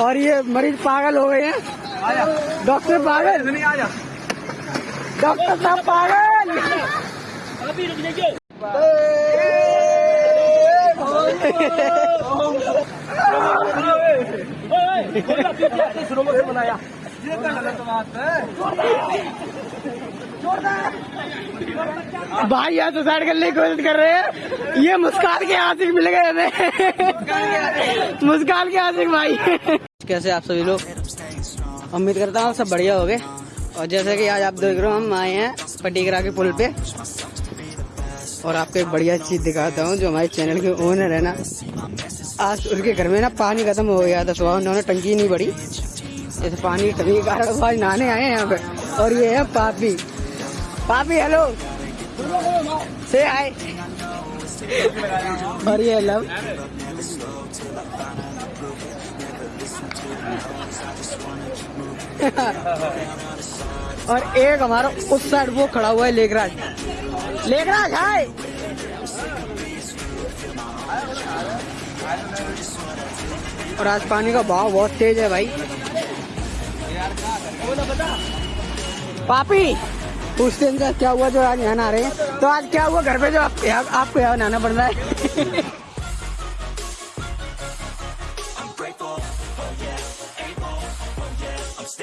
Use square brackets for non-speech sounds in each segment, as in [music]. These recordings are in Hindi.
और ये मरीज़ पागल हो गए हैं। डॉक्टर पागल। डॉक्टर साहब पागल शुरू से बनाया ये गलत बात है भाई यहाँ सुसाइड करने की कोशिश कर रहे हैं। ये मुस्कान के आशिक मिल गए हमें मुस्कान के आशिक भाई। कैसे आप सभी लोग? उम्मीद करता हूँ सब बढ़िया हो गए और जैसे कि आज आप देख रहे हो, हम आए हैं पटीगरा के पुल पे। और आपको एक बढ़िया चीज़ दिखाता हूँ, जो हमारे चैनल के ओनर है ना, आज उनके घर में ना पानी खत्म हो गया था, सुबह उन्होंने टंकी नहीं भरी। इस पानी की कमी के कारण आज नहाने आए हैं यहाँ पे। और ये है पापी। पापी हेलो से आए और ये लव। [laughs] और एक हमारा उस साइड वो खड़ा हुआ है लेखराज लेखराज हाय! और आज पानी का भाव बहुत तेज है भाई। पापी पूछते हैं इनका क्या हुआ जो आज यहाँ नहा रहे हैं? तो आज क्या हुआ घर पे जो आप, आपको यहाँ नहाना पड़ रहा है? [laughs]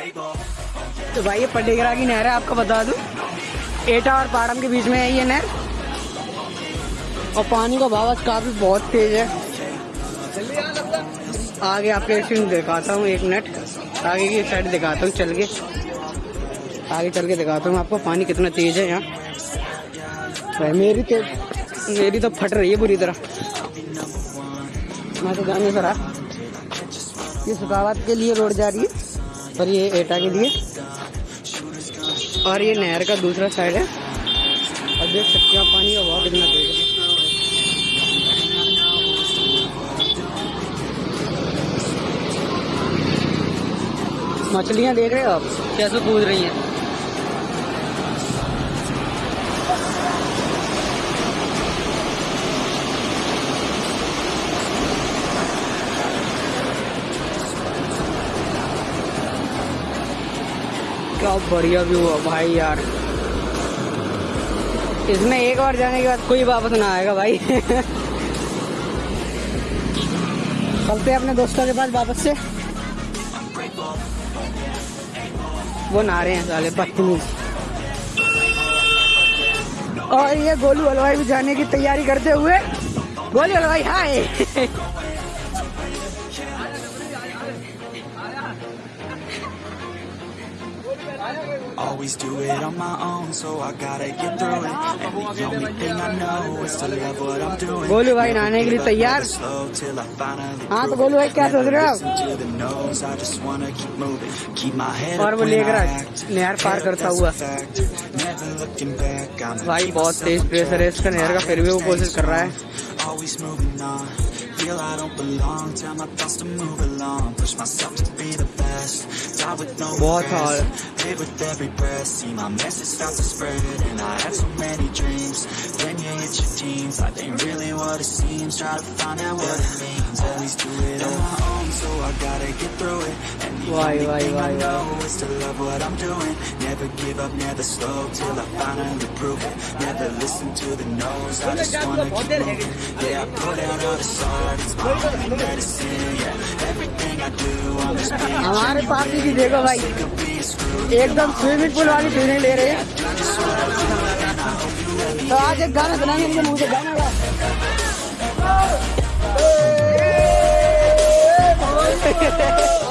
तो भाई ये पटेगरा की नहर है, आपको बता दूँ। एटा और पाड़म के बीच में है ये नहर। और पानी का भाव काफ़ी बहुत तेज है। आगे आपके एक सीन दिखाता हूँ, एक मिनट आगे की साइड दिखाता हूँ, चल के। आगे चल के दिखाता हूँ आपको, पानी कितना तेज है यहाँ। भाई मेरी तो मेरी तो फट रही है बुरी तरह। मैं तो जाने रहा। ये सुखावत के लिए रोड जा रही है। और ये एटा के लिए। और ये नहर का दूसरा साइड है। और देख सकते हैं पानी का बहुत इतना तेज है। मछलियाँ देख रहे हो आप? कैसे कूद रही हैं? क्या बढ़िया व्यू है भाई यार। इसमें एक बार जाने के बाद कोई वापस ना आएगा भाई। [laughs] चलते अपने दोस्तों के पास वापस से। वो नहा रहे हैं साले, बदतमीज। और ये गोलू हलवाई भी जाने की तैयारी करते हुए गोलू हलवाई हाय [laughs] Always do it on my own, so I gotta get through it. And the only thing I know is to love what I'm doing. Golu भाई नहाने के लिए तैयार हाँ तो गोलू भाई क्या सोच रहे हो और वो लेकर. नहर पार करता हुआ। भाई बहुत तेज प्रेशर है इसका नहर का फिर भी वो कोशिश कर रहा है feel I don't belong. Tell my thoughts to move along, push myself to be the best. Die with no regrets, it with every breath. See my message start to spread And I had so many dreams. Then you hit your teens. Life ain't really what it seems. Try to find out what it means. Always do it on my own So I gotta get through it. And the why, only why, thing why, I know Is to love what I'm doing. Never give up, never slow Till I finally prove it. Never listen to the no's I just wanna keep moving. Yeah, I put out all this art It's my only medicine, yeah. Everything I do, I'm just being genuine. Sick of being screwed. एकदम स्विमिंग पूल वाली फीलिंग ले रहे हैं। तो आज एक गाना सुनाने के लिए मुझे गाना गा [laughs]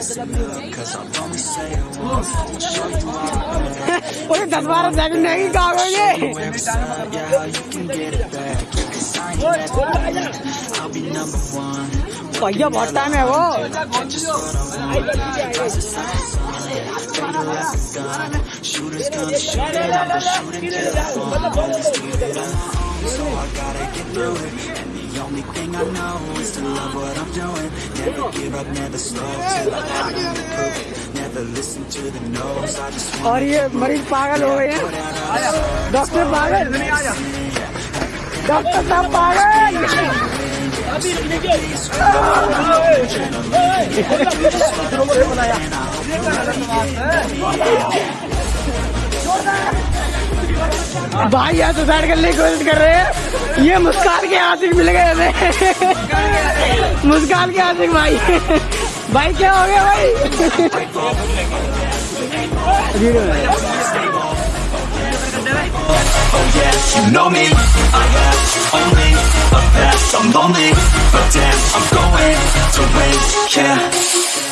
What दस बारह सेकंड नहीं कागोगे भैया बहुत टाइम है वो So I gotta get through it The only thing I know is to love what I'm doing. Never give up, never slow till I finally prove it. Never listen to the no's. I just want और ये मरीज़ पागल हो गए हैं डॉक्टर पागल डॉक्टर साहब पागल भाई यहाँ सुसाइड करने की कोशिश कर रहे हैं ये मुस्कान के आशिक मिल गए हमें मुस्कान के आशिक भाई भाई क्या हो गया भाई Oh you know me I only a past I'm lonely, but damn, I'm going to Yeah